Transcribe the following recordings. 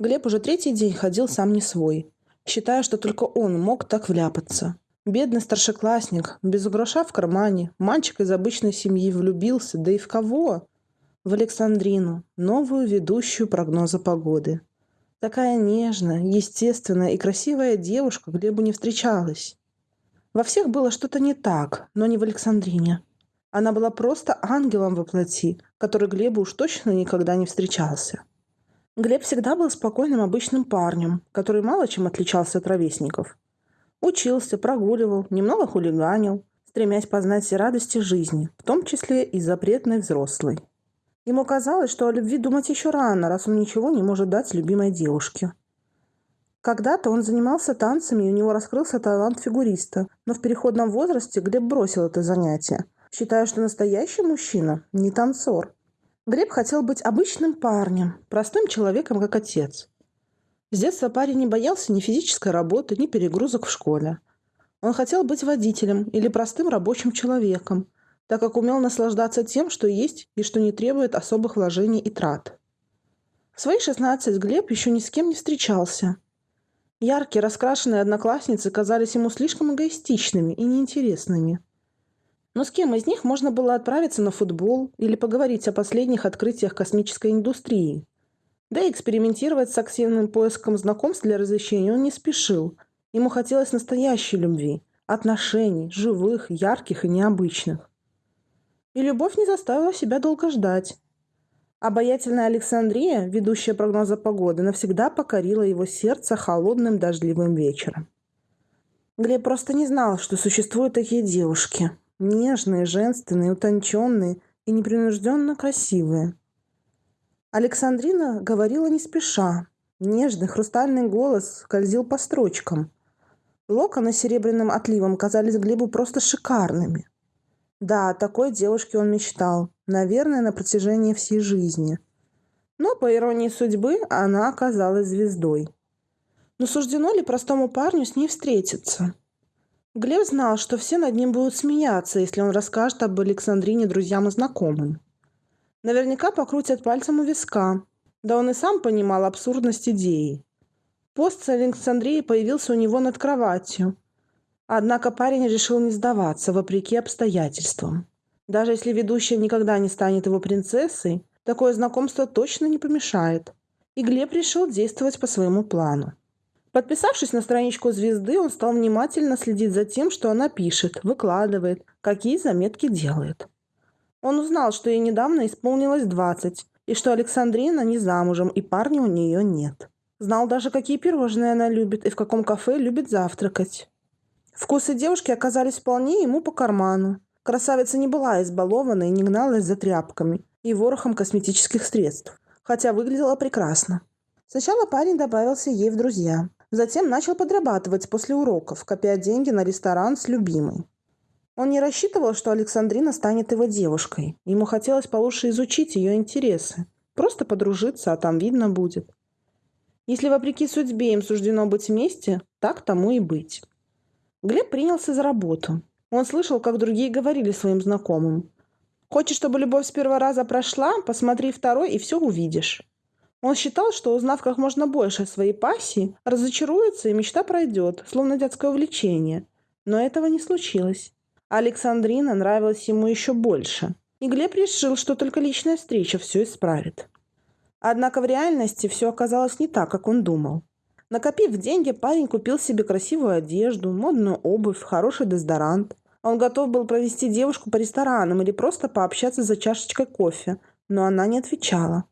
Глеб уже третий день ходил сам не свой, считая, что только он мог так вляпаться. Бедный старшеклассник, без гроша в кармане, мальчик из обычной семьи влюбился, да и в кого? В Александрину, новую ведущую прогноза погоды. Такая нежная, естественная и красивая девушка Глебу не встречалась. Во всех было что-то не так, но не в Александрине. Она была просто ангелом во плоти, который Глебу уж точно никогда не встречался. Глеб всегда был спокойным обычным парнем, который мало чем отличался от ровесников. Учился, прогуливал, немного хулиганил, стремясь познать все радости жизни, в том числе и запретной взрослой. Ему казалось, что о любви думать еще рано, раз он ничего не может дать любимой девушке. Когда-то он занимался танцами, и у него раскрылся талант фигуриста, но в переходном возрасте Глеб бросил это занятие, считая, что настоящий мужчина не танцор – Глеб хотел быть обычным парнем, простым человеком, как отец. С детства парень не боялся ни физической работы, ни перегрузок в школе. Он хотел быть водителем или простым рабочим человеком, так как умел наслаждаться тем, что есть и что не требует особых вложений и трат. В свои 16 Глеб еще ни с кем не встречался. Яркие, раскрашенные одноклассницы казались ему слишком эгоистичными и неинтересными – но с кем из них можно было отправиться на футбол или поговорить о последних открытиях космической индустрии? Да и экспериментировать с активным поиском знакомств для развлечения он не спешил. Ему хотелось настоящей любви, отношений, живых, ярких и необычных. И любовь не заставила себя долго ждать. Обаятельная Александрия, ведущая прогноза погоды, навсегда покорила его сердце холодным дождливым вечером. Глеб просто не знал, что существуют такие девушки, Нежные, женственные, утонченные и непринужденно красивые. Александрина говорила не спеша. Нежный хрустальный голос скользил по строчкам. Локоны с серебряным отливом казались Глебу просто шикарными. Да, такой девушке он мечтал, наверное, на протяжении всей жизни. Но, по иронии судьбы, она оказалась звездой. Но суждено ли простому парню с ней встретиться? Глеб знал, что все над ним будут смеяться, если он расскажет об Александрине друзьям и знакомым. Наверняка покрутят пальцем у виска. Да он и сам понимал абсурдность идеи. Пост с Александрией появился у него над кроватью. Однако парень решил не сдаваться, вопреки обстоятельствам. Даже если ведущая никогда не станет его принцессой, такое знакомство точно не помешает. И Глеб решил действовать по своему плану. Подписавшись на страничку звезды, он стал внимательно следить за тем, что она пишет, выкладывает, какие заметки делает. Он узнал, что ей недавно исполнилось 20, и что Александрина не замужем, и парня у нее нет. Знал даже, какие пирожные она любит и в каком кафе любит завтракать. Вкусы девушки оказались вполне ему по карману. Красавица не была избалована и не гналась за тряпками и ворохом косметических средств, хотя выглядела прекрасно. Сначала парень добавился ей в друзья, Затем начал подрабатывать после уроков, копя деньги на ресторан с любимой. Он не рассчитывал, что Александрина станет его девушкой. Ему хотелось получше изучить ее интересы. Просто подружиться, а там видно будет. Если вопреки судьбе им суждено быть вместе, так тому и быть. Глеб принялся за работу. Он слышал, как другие говорили своим знакомым. «Хочешь, чтобы любовь с первого раза прошла? Посмотри второй, и все увидишь». Он считал, что, узнав как можно больше о своей пассии, разочаруется и мечта пройдет, словно детское увлечение. Но этого не случилось. Александрина нравилась ему еще больше. И Глеб решил, что только личная встреча все исправит. Однако в реальности все оказалось не так, как он думал. Накопив деньги, парень купил себе красивую одежду, модную обувь, хороший дезодорант. Он готов был провести девушку по ресторанам или просто пообщаться за чашечкой кофе, но она не отвечала.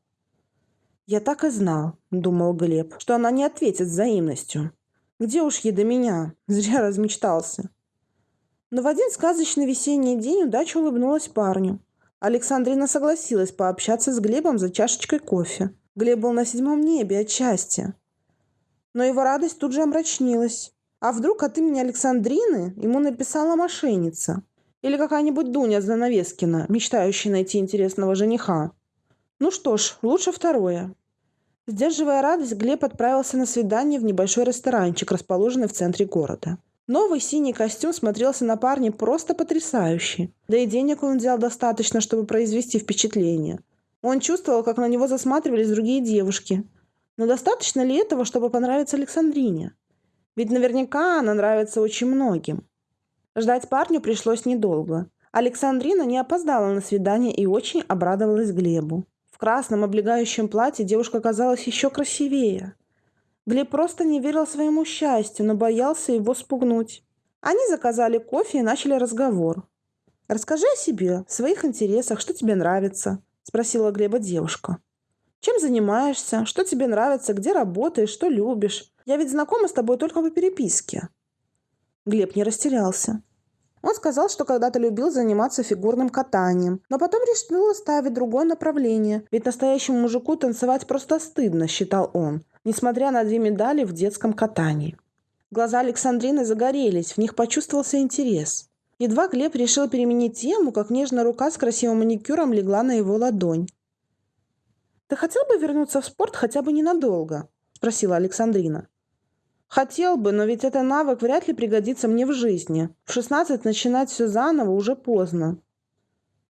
«Я так и знал», — думал Глеб, — «что она не ответит взаимностью. Где уж ей до меня? Зря размечтался». Но в один сказочный весенний день удача улыбнулась парню. Александрина согласилась пообщаться с Глебом за чашечкой кофе. Глеб был на седьмом небе от счастья. Но его радость тут же омрачнилась. А вдруг от имени Александрины ему написала мошенница? Или какая-нибудь Дуня Занавескина, мечтающая найти интересного жениха? Ну что ж, лучше второе. Сдерживая радость, Глеб отправился на свидание в небольшой ресторанчик, расположенный в центре города. Новый синий костюм смотрелся на парне просто потрясающе. Да и денег он взял достаточно, чтобы произвести впечатление. Он чувствовал, как на него засматривались другие девушки. Но достаточно ли этого, чтобы понравиться Александрине? Ведь наверняка она нравится очень многим. Ждать парню пришлось недолго. Александрина не опоздала на свидание и очень обрадовалась Глебу. В красном облегающем платье девушка казалась еще красивее. Глеб просто не верил своему счастью, но боялся его спугнуть. Они заказали кофе и начали разговор. «Расскажи о себе, своих интересах, что тебе нравится», – спросила Глеба девушка. «Чем занимаешься? Что тебе нравится? Где работаешь? Что любишь? Я ведь знакома с тобой только по переписке». Глеб не растерялся. Он сказал, что когда-то любил заниматься фигурным катанием, но потом решил оставить другое направление, ведь настоящему мужику танцевать просто стыдно, считал он, несмотря на две медали в детском катании. Глаза Александрины загорелись, в них почувствовался интерес. Едва Глеб решил переменить тему, как нежная рука с красивым маникюром легла на его ладонь. «Ты хотел бы вернуться в спорт хотя бы ненадолго?» – спросила Александрина. «Хотел бы, но ведь этот навык вряд ли пригодится мне в жизни. В 16 начинать все заново уже поздно».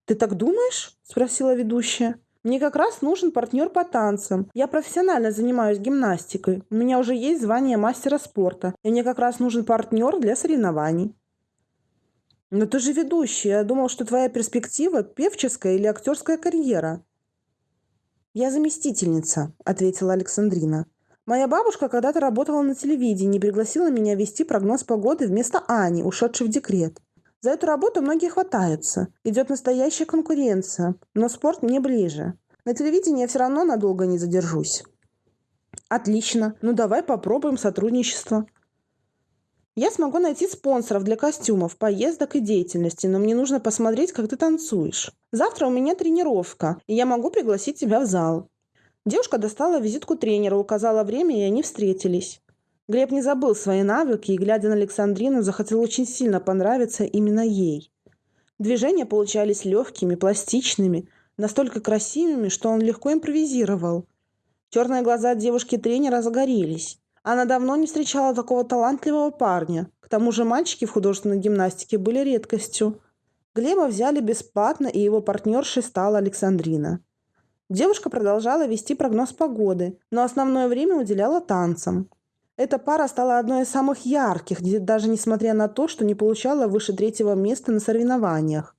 «Ты так думаешь?» – спросила ведущая. «Мне как раз нужен партнер по танцам. Я профессионально занимаюсь гимнастикой. У меня уже есть звание мастера спорта, и мне как раз нужен партнер для соревнований». «Но ты же ведущий. Я думал, что твоя перспектива – певческая или актерская карьера». «Я заместительница», – ответила Александрина. «Моя бабушка когда-то работала на телевидении и пригласила меня вести прогноз погоды вместо Ани, ушедшей в декрет. За эту работу многие хватаются. Идет настоящая конкуренция, но спорт мне ближе. На телевидении я все равно надолго не задержусь». «Отлично. Ну давай попробуем сотрудничество», я смогу найти спонсоров для костюмов, поездок и деятельности, но мне нужно посмотреть, как ты танцуешь. Завтра у меня тренировка, и я могу пригласить тебя в зал». Девушка достала визитку тренера, указала время, и они встретились. Глеб не забыл свои навыки и, глядя на Александрину, захотел очень сильно понравиться именно ей. Движения получались легкими, пластичными, настолько красивыми, что он легко импровизировал. Черные глаза девушки-тренера загорелись. Она давно не встречала такого талантливого парня. К тому же мальчики в художественной гимнастике были редкостью. Глеба взяли бесплатно, и его партнершей стала Александрина. Девушка продолжала вести прогноз погоды, но основное время уделяла танцам. Эта пара стала одной из самых ярких, даже несмотря на то, что не получала выше третьего места на соревнованиях.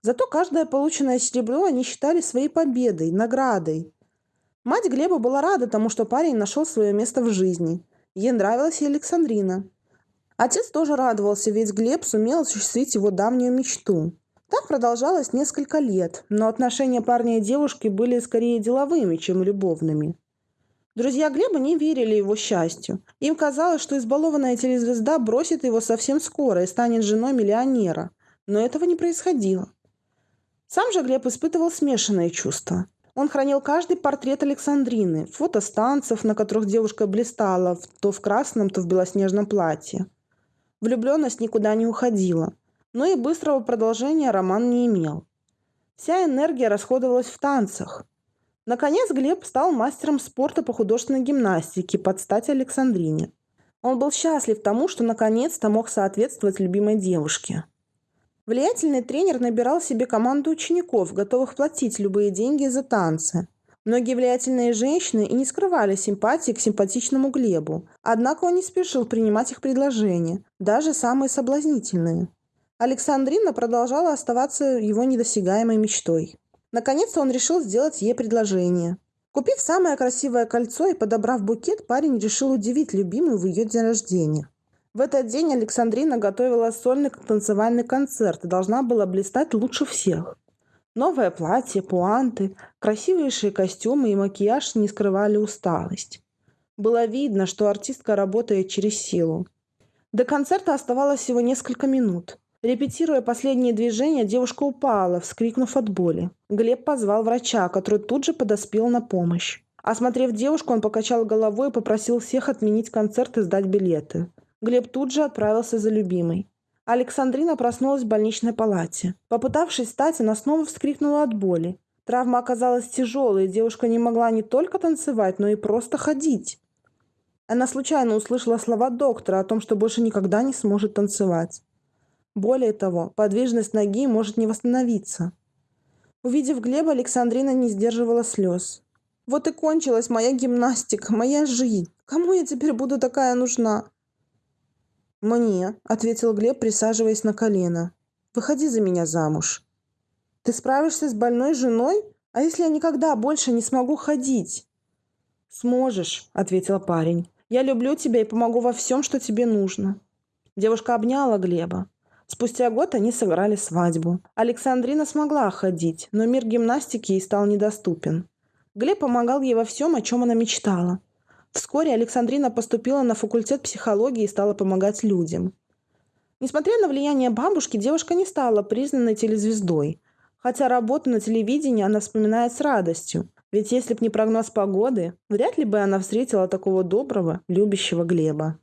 Зато каждое полученное серебро они считали своей победой, наградой. Мать Глеба была рада тому, что парень нашел свое место в жизни. Ей нравилась и Александрина. Отец тоже радовался, ведь Глеб сумел осуществить его давнюю мечту. Так продолжалось несколько лет, но отношения парня и девушки были скорее деловыми, чем любовными. Друзья Глеба не верили его счастью. Им казалось, что избалованная телезвезда бросит его совсем скоро и станет женой миллионера. Но этого не происходило. Сам же Глеб испытывал смешанные чувства. Он хранил каждый портрет Александрины, фото станцев, на которых девушка блистала то в красном, то в белоснежном платье. Влюбленность никуда не уходила, но и быстрого продолжения роман не имел. Вся энергия расходовалась в танцах. Наконец Глеб стал мастером спорта по художественной гимнастике под стать Александрине. Он был счастлив тому, что наконец-то мог соответствовать любимой девушке. Влиятельный тренер набирал себе команду учеников, готовых платить любые деньги за танцы. Многие влиятельные женщины и не скрывали симпатии к симпатичному Глебу, однако он не спешил принимать их предложения, даже самые соблазнительные. Александрина продолжала оставаться его недосягаемой мечтой. Наконец-то он решил сделать ей предложение. Купив самое красивое кольцо и подобрав букет, парень решил удивить любимую в ее день рождения. В этот день Александрина готовила сольный танцевальный концерт и должна была блистать лучше всех. Новое платье, пуанты, красивейшие костюмы и макияж не скрывали усталость. Было видно, что артистка работает через силу. До концерта оставалось всего несколько минут. Репетируя последние движения, девушка упала, вскрикнув от боли. Глеб позвал врача, который тут же подоспел на помощь. Осмотрев девушку, он покачал головой и попросил всех отменить концерт и сдать билеты. Глеб тут же отправился за любимой. Александрина проснулась в больничной палате. Попытавшись встать, она снова вскрикнула от боли. Травма оказалась тяжелой, и девушка не могла не только танцевать, но и просто ходить. Она случайно услышала слова доктора о том, что больше никогда не сможет танцевать. Более того, подвижность ноги может не восстановиться. Увидев Глеба, Александрина не сдерживала слез. Вот и кончилась моя гимнастика, моя жизнь. Кому я теперь буду такая нужна?» «Мне», — ответил Глеб, присаживаясь на колено. «Выходи за меня замуж». «Ты справишься с больной женой? А если я никогда больше не смогу ходить?» «Сможешь», — ответил парень. «Я люблю тебя и помогу во всем, что тебе нужно». Девушка обняла Глеба. Спустя год они сыграли свадьбу. Александрина смогла ходить, но мир гимнастики ей стал недоступен. Глеб помогал ей во всем, о чем она мечтала. Вскоре Александрина поступила на факультет психологии и стала помогать людям. Несмотря на влияние бабушки, девушка не стала признанной телезвездой. Хотя работу на телевидении она вспоминает с радостью. Ведь если б не прогноз погоды, вряд ли бы она встретила такого доброго, любящего Глеба.